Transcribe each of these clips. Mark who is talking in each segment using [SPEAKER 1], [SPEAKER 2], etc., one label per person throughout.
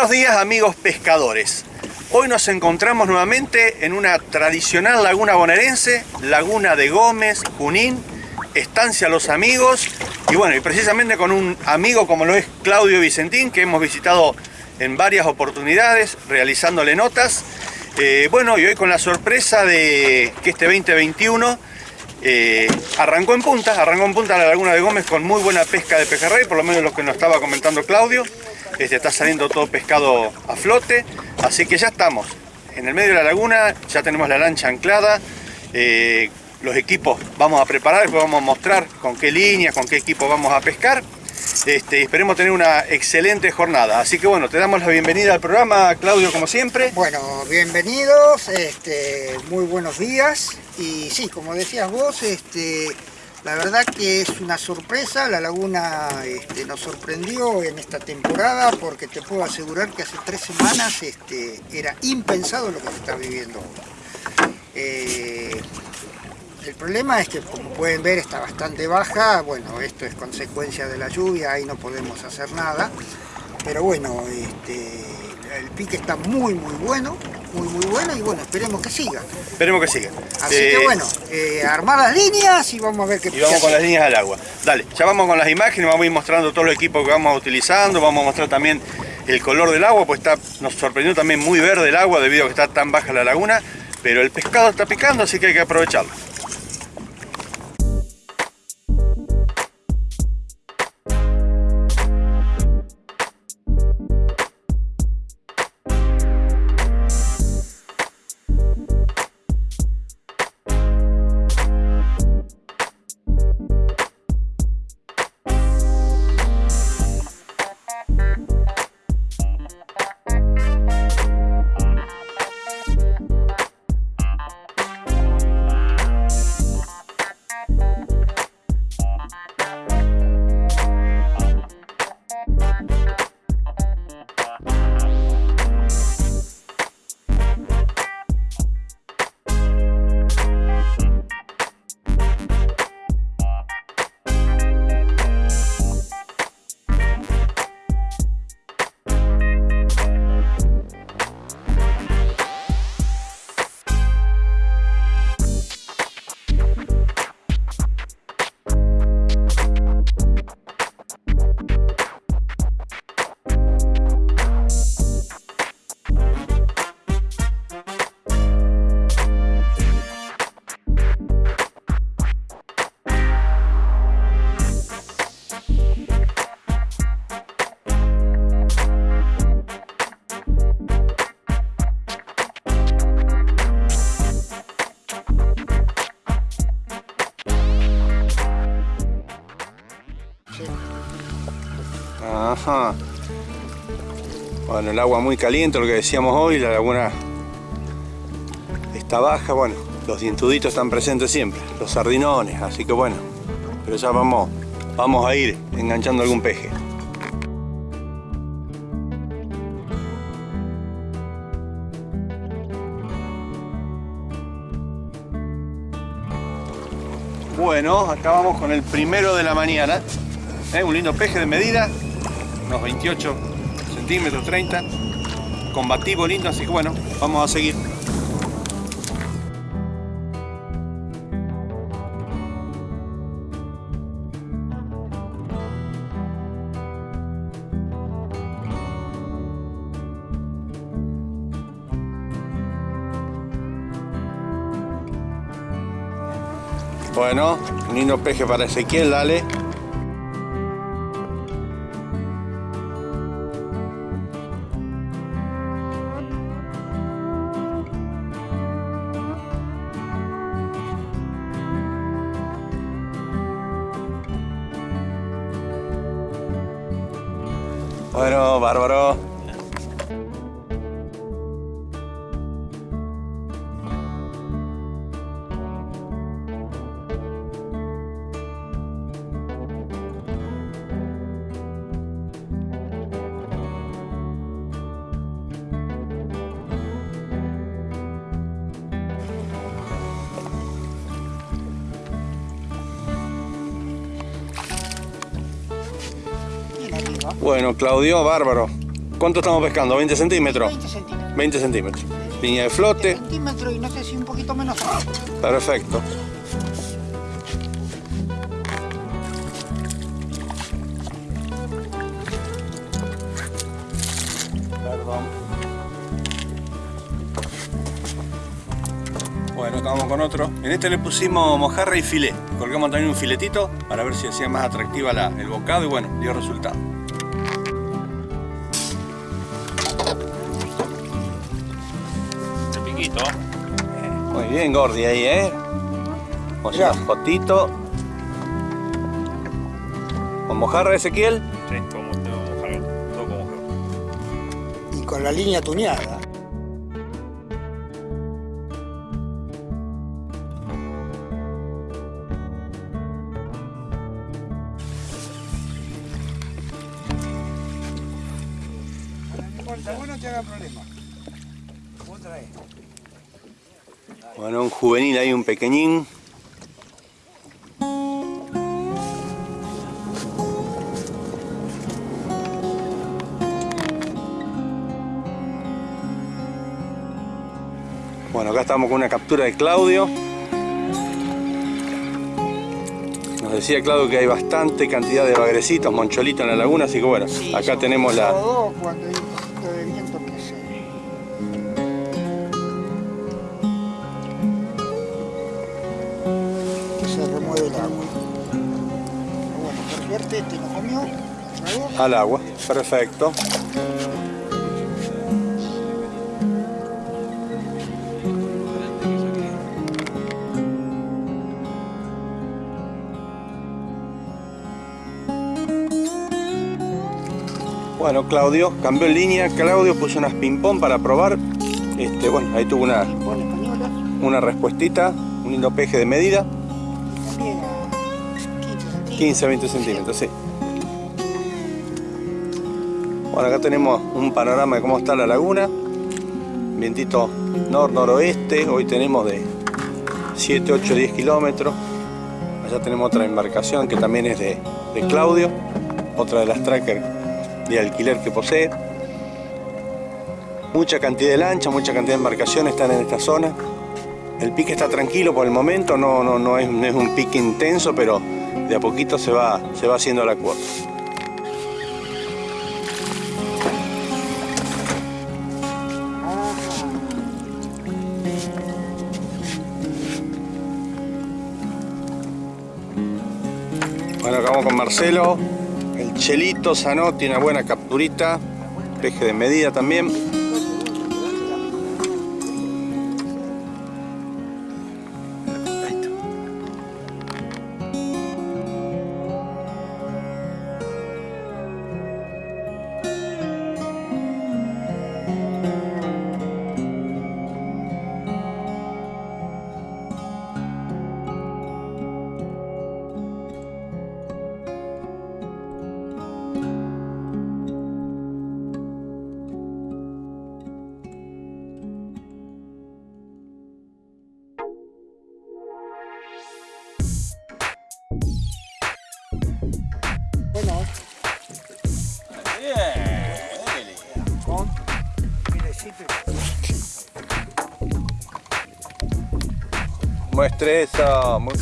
[SPEAKER 1] Bueno, buenos días amigos pescadores. Hoy nos encontramos nuevamente en una tradicional laguna bonaerense, Laguna de Gómez, Junín, Estancia Los Amigos, y bueno, y precisamente con un amigo como lo es Claudio Vicentín, que hemos visitado en varias oportunidades, realizándole notas. Eh, bueno, y hoy con la sorpresa de que este 2021 eh, arrancó en punta, arrancó en punta la Laguna de Gómez con muy buena pesca de pejerrey, por lo menos lo que nos estaba comentando Claudio. Este, está saliendo todo pescado a flote, así que ya estamos en el medio de la laguna, ya tenemos la lancha anclada, eh, los equipos vamos a preparar, después vamos a mostrar con qué línea, con qué equipo vamos a pescar. Este, esperemos tener una excelente jornada. Así que bueno, te damos la bienvenida al programa, Claudio, como siempre.
[SPEAKER 2] Bueno, bienvenidos, este, muy buenos días. Y sí, como decías vos, este, la verdad que es una sorpresa, la laguna este, nos sorprendió en esta temporada porque te puedo asegurar que hace tres semanas este, era impensado lo que se está viviendo. Eh, el problema es que como pueden ver está bastante baja, bueno esto es consecuencia de la lluvia, ahí no podemos hacer nada, pero bueno, este, el pique está muy muy bueno, muy muy bueno y bueno, esperemos que siga.
[SPEAKER 1] Esperemos que siga.
[SPEAKER 2] Así que
[SPEAKER 1] Eh,
[SPEAKER 2] bueno, eh, armar las líneas y vamos a ver qué
[SPEAKER 1] Y vamos con las líneas al agua. Dale, ya vamos con las imágenes, vamos a ir mostrando todos los equipos que vamos utilizando, vamos a mostrar también el color del agua, pues está, nos sorprendió también muy verde el agua debido a que está tan baja la laguna, pero el pescado está picando, así que hay que aprovecharlo. Agua muy caliente, lo que decíamos hoy, la laguna está baja, bueno, los dientuditos están presentes siempre, los sardinones, así que bueno, pero ya vamos, vamos a ir enganchando algún peje. Bueno, acá vamos con el primero de la mañana. ¿eh? Un lindo peje de medida, unos 28 centímetros, 30. Combativo lindo, así que bueno, vamos a seguir. Bueno, lindo peje para Ezequiel, dale. Bueno, Claudio, bárbaro. ¿Cuánto estamos pescando? ¿20 centímetros?
[SPEAKER 2] 20 centímetros.
[SPEAKER 1] 20 centímetros. Línea de flote.
[SPEAKER 2] centímetros y no sé si un poquito menos.
[SPEAKER 1] Perfecto. Perdón. Bueno, acá vamos con otro. En este le pusimos mojarra y filé. Colgamos también un filetito para ver si hacía más atractiva la- el bocado y bueno, dio resultado.
[SPEAKER 3] Piquito.
[SPEAKER 1] Muy bien, Gordi, ahí, ¿eh? Vamos a
[SPEAKER 2] Mirá.
[SPEAKER 1] hacer una fotito. ¿Con mojarra, Ezequiel?
[SPEAKER 3] Sí, como te vamos a mojar. Todo como mojar.
[SPEAKER 2] Y con la línea tuneada.
[SPEAKER 1] Juvenil ahí, un pequeñín. Bueno, acá estamos con una captura de Claudio. Nos decía Claudio que hay bastante cantidad de bagrecitos, moncholitos en la laguna, así que bueno, acá tenemos la,
[SPEAKER 2] Comió.
[SPEAKER 1] Al agua. Perfecto. Bueno, Claudio cambió en línea. Claudio puso unas ping-pong para probar. Este, bueno, ahí tuvo una, una respuestita, un lindo peje de medida.
[SPEAKER 2] También a 15 centímetros.
[SPEAKER 1] 15 20 centímetros, sí. Bueno, acá tenemos un panorama de cómo está la laguna. Vientito nor-noroeste. Hoy tenemos de 7, 8, 10 kilómetros. Allá tenemos otra embarcación que también es de, de Claudio. Otra de las trackers de alquiler que posee. Mucha cantidad de lanchas, mucha cantidad de embarcaciones están en esta zona. El pique está tranquilo por el momento, no, no, no, es, no es un pique intenso, pero de a poquito se va, se va haciendo la cuota. Bueno, acá vamos con Marcelo. El Chelito Sanó tiene una buena capturita. Peje de medida también. Muestre eso. mu-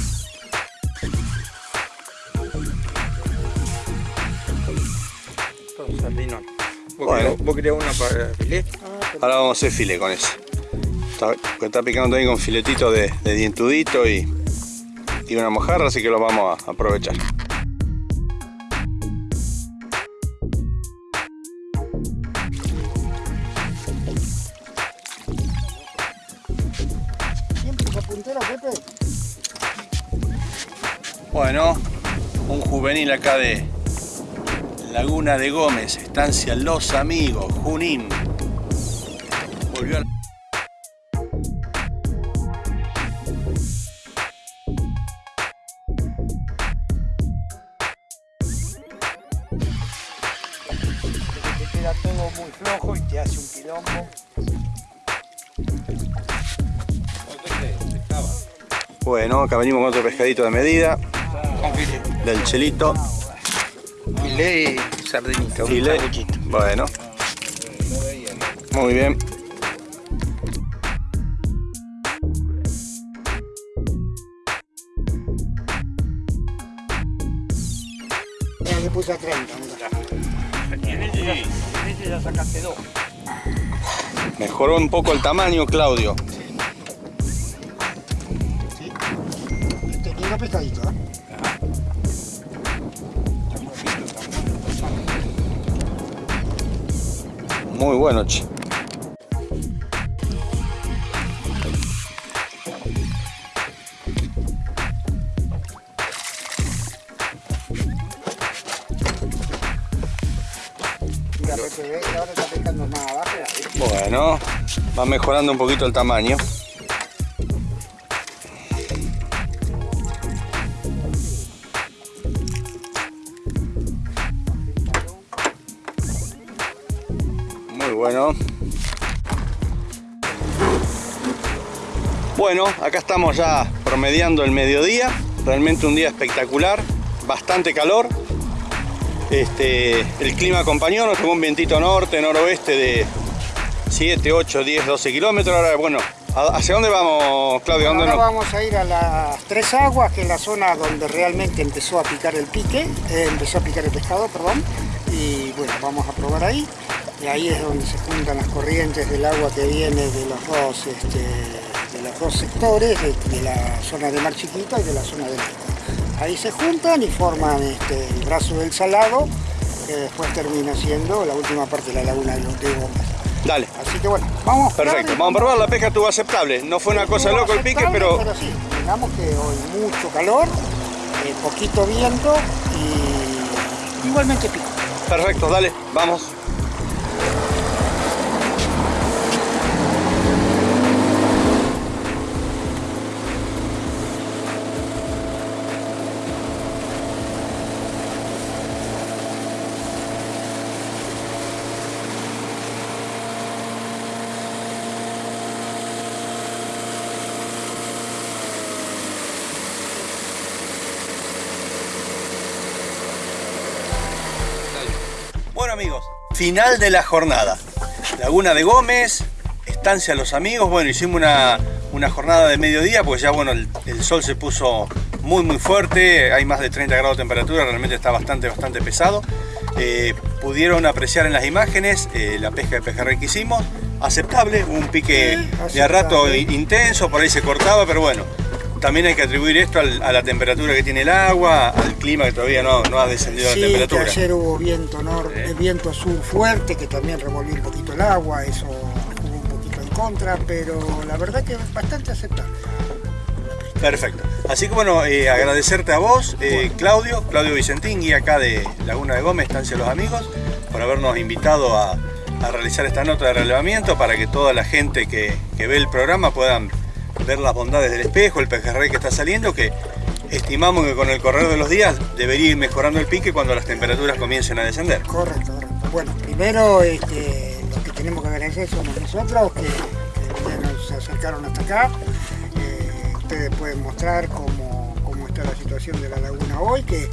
[SPEAKER 4] sardinón. ¿Vos,
[SPEAKER 1] Bueno.
[SPEAKER 4] vos querés una para filé?
[SPEAKER 1] Ahora vamos a hacer file con eso. Está, está picando también con filetito de, de dientudito y, y una mojarra, así que lo vamos a aprovechar. Bueno, un juvenil acá de Laguna de Gómez, estancia Los Amigos, Junín. Acá venimos con otro pescadito de medida, del chelito.
[SPEAKER 4] Filé y sardinita, un
[SPEAKER 1] Filé. Bueno, Muy bien.
[SPEAKER 2] Ya le puse a 30. mira.
[SPEAKER 3] Y en este este ya sacaste dos.
[SPEAKER 1] Mejoró un poco el tamaño, Claudio. Muy bueno, che.
[SPEAKER 2] Mira, Pepe, ve, ahora está pescando más abajo. ¿sí?
[SPEAKER 1] Bueno, va mejorando un poquito el tamaño. Bueno. Bueno, acá estamos ya promediando el mediodía. Realmente un día espectacular. Bastante calor. Este, el clima acompañó, nos tomó un vientito norte, noroeste de 7, 8, 10, 12 kilómetros. Ahora, bueno, ¿a- ¿hacia dónde vamos, Claudio? ¿Dónde
[SPEAKER 2] Ahora
[SPEAKER 1] nos-
[SPEAKER 2] vamos a ir a las Tres Aguas, que es la zona donde realmente empezó a picar el pique, eh, empezó a picar el pescado, perdón. Y bueno, vamos a probar ahí. Y ahí es donde se juntan las corrientes del agua que viene de los dos, este, de los dos sectores, de, de la zona de Mar Chiquita y de la zona del Este. Ahí se juntan y forman este, el brazo del salado, que después termina siendo la última parte de la laguna de los de.
[SPEAKER 1] Dale,
[SPEAKER 2] Así que bueno, vamos.
[SPEAKER 1] perfecto. Vamos a probar, la pesca estuvo aceptable. No fue una cosa loco el pique, pero
[SPEAKER 2] Pero sí, digamos que hoy mucho calor, eh, poquito viento y igualmente pico.
[SPEAKER 1] perfecto, dale, vamos. Final de la jornada. Laguna de Gómez, estancia Los Amigos. Bueno, hicimos una, una jornada de mediodía, pues ya bueno, el, el sol se puso muy muy fuerte, hay más de 30 grados de temperatura, realmente está bastante bastante pesado. Eh, pudieron apreciar en las imágenes eh, la pesca de pejerrey que hicimos, aceptable, un pique de a rato intenso, por ahí se cortaba, pero bueno, también hay que atribuir esto al- a la temperatura que tiene el agua, al clima que todavía no, no ha descendido
[SPEAKER 2] Sí,
[SPEAKER 1] la
[SPEAKER 2] que
[SPEAKER 1] temperatura.
[SPEAKER 2] ayer hubo viento norte, viento sur fuerte, que también revolvió un poquito el agua, eso jugó un poquito en contra, pero la verdad que es bastante aceptable.
[SPEAKER 1] Perfecto. Así que bueno, eh, agradecerte a vos, eh, Claudio, Claudio Vicentín, guía acá de Laguna de Gómez, Estancia los Amigos, por habernos invitado a, a realizar esta nota de relevamiento para que toda la gente que, que ve el programa puedan ver las bondades del espejo, el pejerrey que está saliendo, que estimamos que con el correr de los días debería ir mejorando el pique cuando las temperaturas comiencen a descender.
[SPEAKER 2] Correcto, correcto. Bueno, primero este, los que tenemos que agradecer somos nosotros, que, que nos acercaron hasta acá. Eh, ustedes pueden mostrar cómo, cómo está la situación de la laguna hoy, que,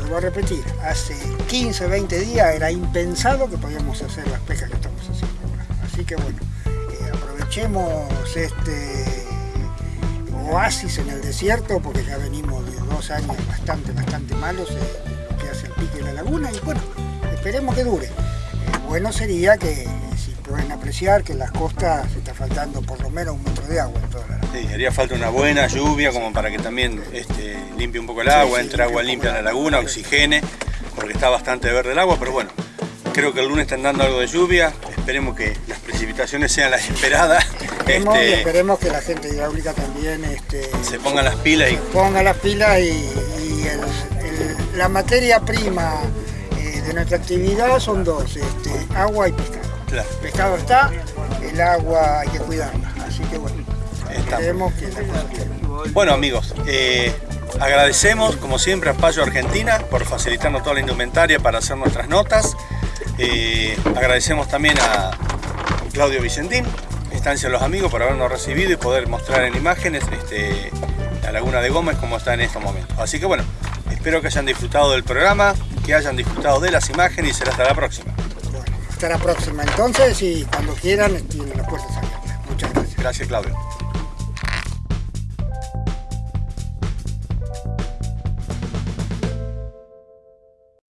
[SPEAKER 2] lo voy a repetir, hace 15, 20 días era impensado que podíamos hacer las pescas que estamos haciendo ahora. Así que bueno, eh, aprovechemos este oasis en el desierto, porque ya venimos de dos años bastante, bastante malos eh, que hace el pique de la laguna y bueno, esperemos que dure. Eh, bueno sería que si pueden apreciar que en las costas se está faltando por lo menos un metro de agua en toda la laguna.
[SPEAKER 1] Sí, haría falta una buena lluvia como para que también este, limpie un poco el agua,
[SPEAKER 2] sí,
[SPEAKER 1] entre agua limpia en la laguna, oxigene, porque está bastante verde el agua, pero bueno, creo que el lunes están dando algo de lluvia, esperemos que las precipitaciones sean las esperadas,
[SPEAKER 2] Esperemos y
[SPEAKER 1] este,
[SPEAKER 2] esperemos que la gente hidráulica también este,
[SPEAKER 1] se pongan las pilas y
[SPEAKER 2] ponga las pilas y, y el- el- la materia prima eh, de nuestra actividad son dos, este, agua y pescado.
[SPEAKER 1] claro,
[SPEAKER 2] El pescado está, el agua hay que cuidarla, así que bueno, esperemos que la cosa quede.
[SPEAKER 1] Bueno amigos, eh, agradecemos como siempre a Payo Argentina por facilitarnos toda la indumentaria para hacer nuestras notas. Eh, agradecemos también a Claudio Vicentín, Estancia de los Amigos, por habernos recibido y poder mostrar en imágenes este, la Laguna de Gómez como está en estos momentos. Así que bueno, espero que hayan disfrutado del programa, que hayan disfrutado de las imágenes y será hasta la próxima.
[SPEAKER 2] Bueno, Hasta la próxima entonces y cuando quieran tienen las puertas abiertas. Muchas gracias.
[SPEAKER 1] Gracias, Claudio.